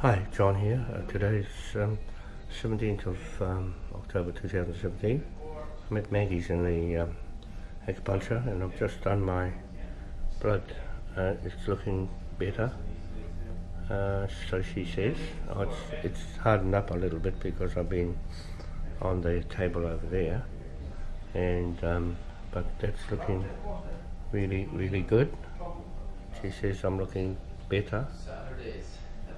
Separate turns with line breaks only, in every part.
Hi, John here. Uh, today is um, 17th of um, October 2017. I'm at Maggie's in the um, acupuncture and I've just done my blood. Uh, it's looking better. Uh, so she says. Oh, it's, it's hardened up a little bit because I've been on the table over there. And um, but that's looking really, really good. She says I'm looking better.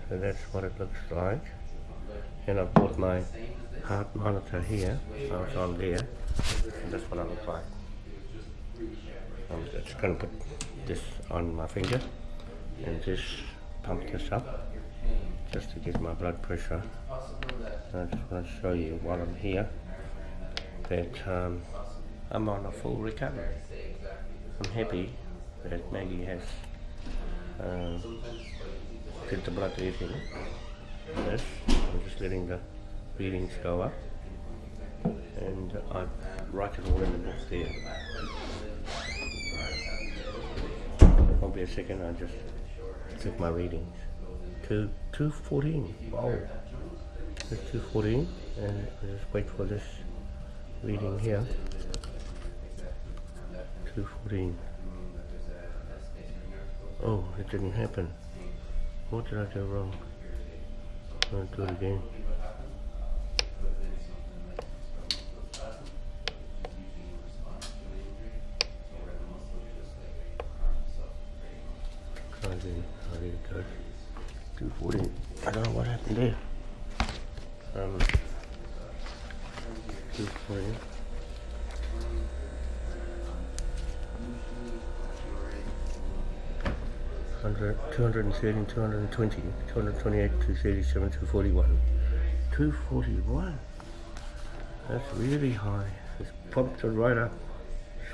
So that's what it looks like. And I've bought my heart monitor here, so it's on there. And that's what I look like. I'm just going to put this on my finger and just pump this up just to get my blood pressure. And I just want to show you while I'm here that um, I'm on a full recovery. I'm happy that Maggie has um, did the blood eating this. I'm just letting the readings go up and uh, I write it all in the book there. Be a second, I just took my readings. Two, 214, wow. It's 214 and I just wait for this reading here. 214. Oh, it didn't happen. What did I do wrong? I'll do it again. Try again. I did it good. 240. I don't know what happened there. Um, 240. 200, 213, 220, 228, 237, 241. 241? That's really high. It's pumped it right up,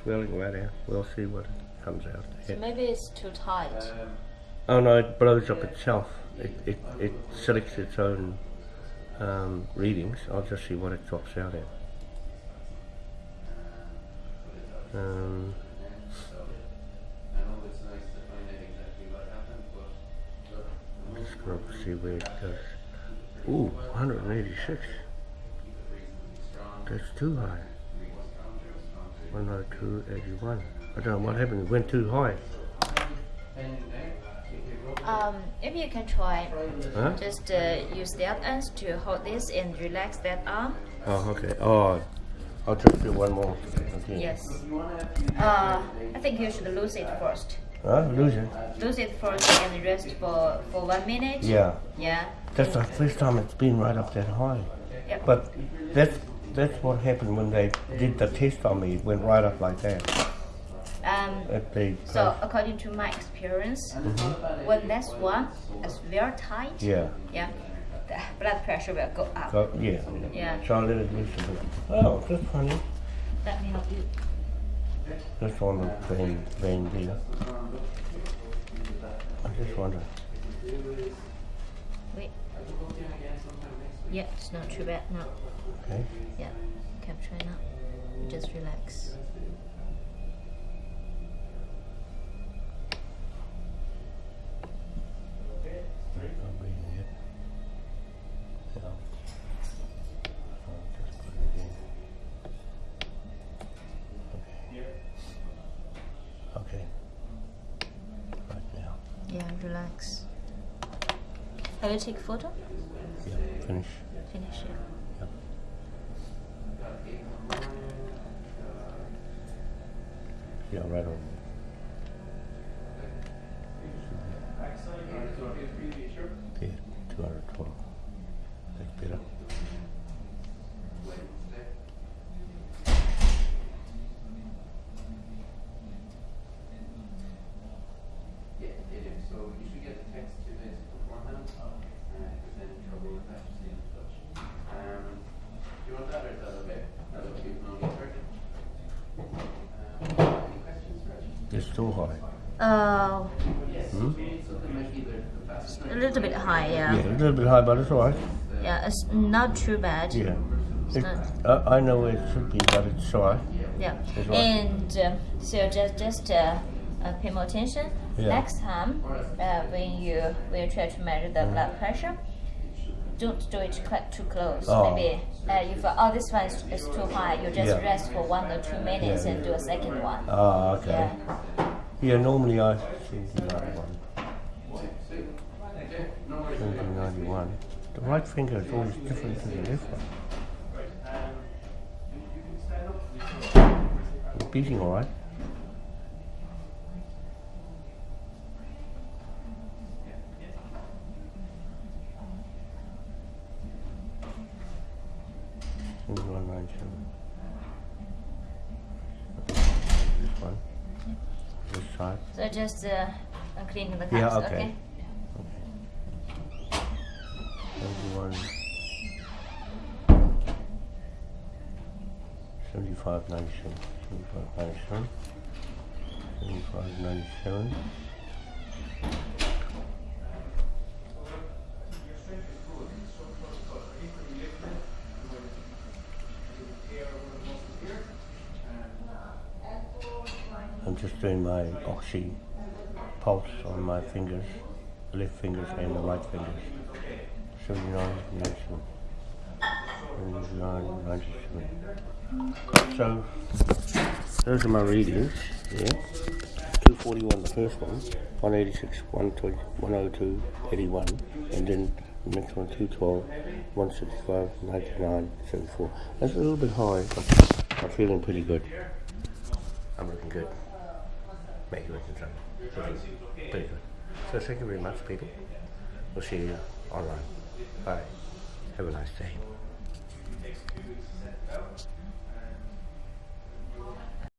swelling right out. We'll see what comes out.
So maybe it's too tight.
Oh no, it blows up itself. It, it, it selects its own um, readings. I'll just see what it drops out at. Um, see where it goes. Ooh, 186. That's too high. 10281. I don't know what happened. It went too high.
Um, maybe you can try
Huh?
just uh, use that ends to hold this and relax that arm.
Oh, okay. Oh, I'll just do one more. Okay.
Yes. Uh, I think you should lose it first.
Huh? Lose it?
Lose it first and rest for, for one minute.
Yeah.
Yeah.
That's the first time it's been right up that high.
Yep.
But that's that's what happened when they did the test on me. It went right up like that.
Um, so according to my experience, when this one is very tight,
yeah.
yeah, the blood pressure will go up.
So, yeah.
Yeah.
So I let it loose a bit. Oh, that's funny.
Let me help you.
That's on the vein, vein there. I just wonder.
Wait. Yeah, it's not too bad now.
Okay.
Yeah, you can try now. You just relax. Relax. Have you take a photo?
Yeah. Finish.
Finish it.
Yep. Yeah, right on. Okay, 212. That's better.
Yeah, it is. So you should get the text two days beforehand. Uh, if there's any trouble with that, just stay in touch. Um, do you want that or is that okay? That's okay, you can only thirty. Um, any questions,
It's too high.
Uh,
Hmm?
so they might either the fast
a little bit high,
Yeah,
yeah.
a little bit high, but it's alright.
Yeah, it's not too bad.
Yeah. It,
not,
I, know where it should be, but it's alright.
yeah.
It's right.
And um, so just just uh, uh, pay more attention.
Yeah.
Next time, uh, when you when you try to measure the blood pressure, don't do it too close.
Oh.
Maybe uh, if uh, oh this one is, is too high, you just
Yeah.
rest for one or two minutes
Yeah,
and do a second one.
Ah, okay.
Yeah.
Normally I see the other one.
Okay, no worries.
1791. The right finger is always different to the left one. Beating all right. One nine seven. This one.
So just uh, cleaning the cups.
Yeah, okay.
okay.
Seventy-one. Seventy-five ninety-seven. Seventy-five ninety-seven. Seventy-five ninety-seven. Just doing my oxy pulse on my fingers, left fingers and the right fingers. 79, 97. 79, 97. So, those are my readings. Yeah. 241 the first one, 186, 120, 102, 81, and then the next one 212, 165, 99, 74. That's a little bit high, but I'm feeling pretty good. I'm looking good. Make you. Looking pretty good. So thank you very much, people. We'll see you online. Bye. Have a nice day.